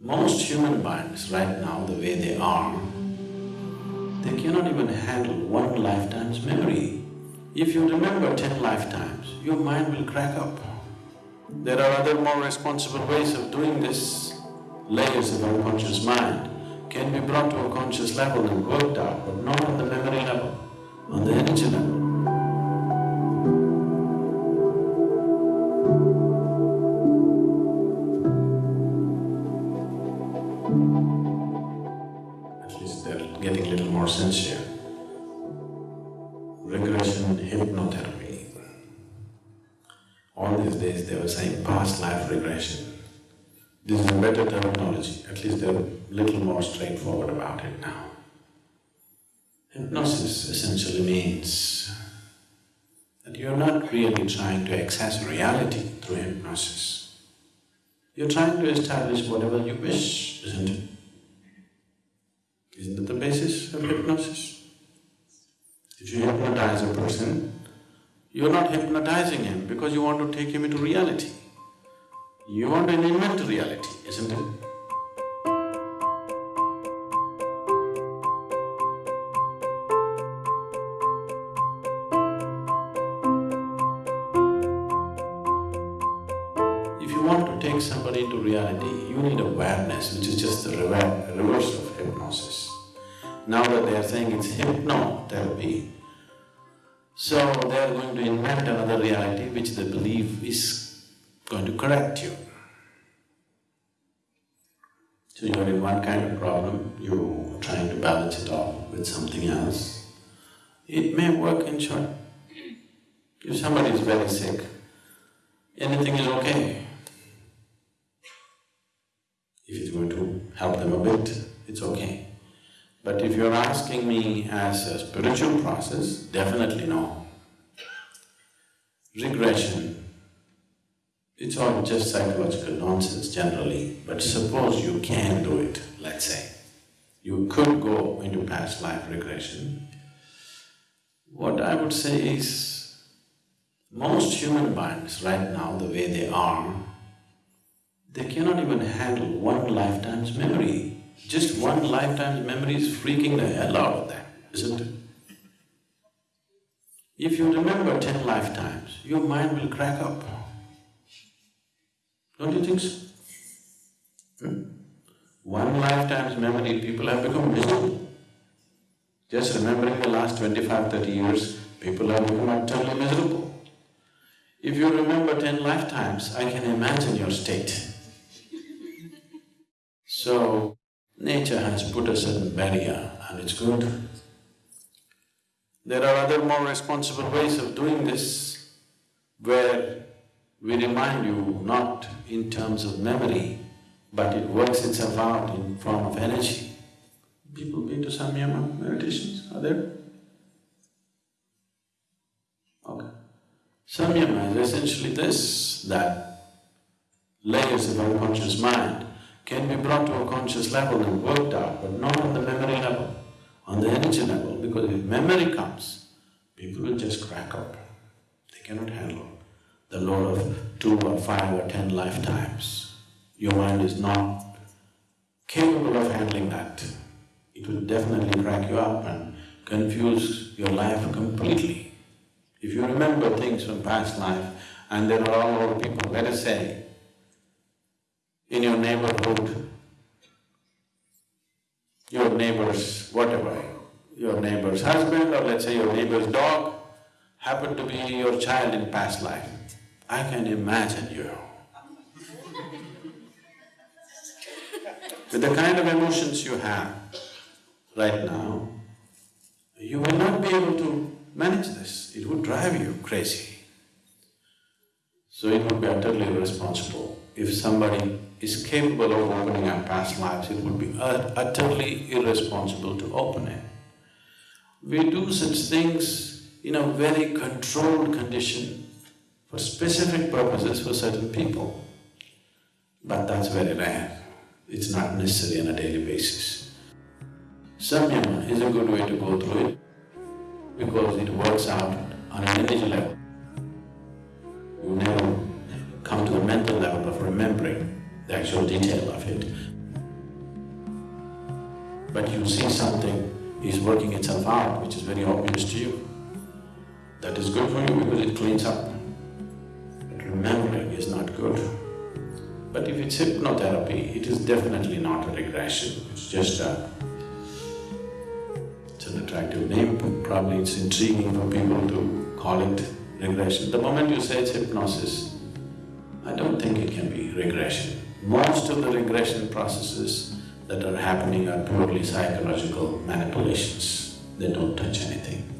Most human minds right now, the way they are, they cannot even handle one lifetime's memory. If you remember ten lifetimes, your mind will crack up. There are other more responsible ways of doing this. Layers of unconscious mind can be brought to a conscious level and worked out, but not on the memory level, on the energy level. Getting a little more sincere. Regression hypnotherapy. All these days they were saying past life regression. This is a better terminology, at least they're a little more straightforward about it now. Hypnosis essentially means that you're not really trying to access reality through hypnosis. You're trying to establish whatever you wish, isn't it? Isn't that the basis of hypnosis? If you hypnotize a person, you're not hypnotizing him because you want to take him into reality. You want to invent reality, isn't it? If you want to take somebody into reality, you need awareness, which is just the reverse of hypnosis. Now that they are saying it's hypnotherapy, so they are going to invent another reality which they believe is going to correct you. So you're in one kind of problem, you're trying to balance it off with something else. It may work in short. If somebody is very sick, anything is okay. If it's going to help them a bit, it's okay. But if you're asking me as a spiritual process, definitely no. Regression, it's all just psychological nonsense generally, but suppose you can do it, let's say. You could go into past life regression. What I would say is, most human minds right now, the way they are, they cannot even handle one lifetime's memory. Just one lifetime's memory is freaking the hell out of them, isn't it? If you remember ten lifetimes, your mind will crack up. Don't you think so? Hmm? One lifetime's memory, people have become miserable. Just remembering the last 25, 30 years, people have become utterly miserable. If you remember ten lifetimes, I can imagine your state. So, nature has put a certain barrier and it's good. There are other more responsible ways of doing this where we remind you not in terms of memory, but it works itself out in form of energy. People been to Samyama meditations, are there? Okay. Samyama is essentially this, that layers of unconscious mind can be brought to a conscious level and worked out, but not on the memory level, on the energy level, because if memory comes, people will just crack up. They cannot handle the load of two or five or ten lifetimes. Your mind is not capable of handling that. It will definitely crack you up and confuse your life completely. If you remember things from past life and there are all over people, let us say, in your neighborhood, your neighbor's whatever, your neighbor's husband or let's say your neighbor's dog happened to be your child in past life. I can imagine you. With the kind of emotions you have right now, you will not be able to manage this, it would drive you crazy. So it would be utterly irresponsible. If somebody is capable of opening up past lives, it would be utterly irresponsible to open it. We do such things in a very controlled condition for specific purposes for certain people. But that's very rare, it's not necessary on a daily basis. Samyama is a good way to go through it because it works out on an energy level. You never come to the mental level of remembering the actual detail of it. but you see something is working itself out, which is very obvious to you. That is good for you because it cleans up. But remembering is not good. But if it's hypnotherapy, it is definitely not a regression, it's just a… it's an attractive name, probably it's intriguing for people to call it regression. The moment you say it's hypnosis, I don't think it can be regression. Most of the regression processes that are happening are purely psychological manipulations, they don't touch anything.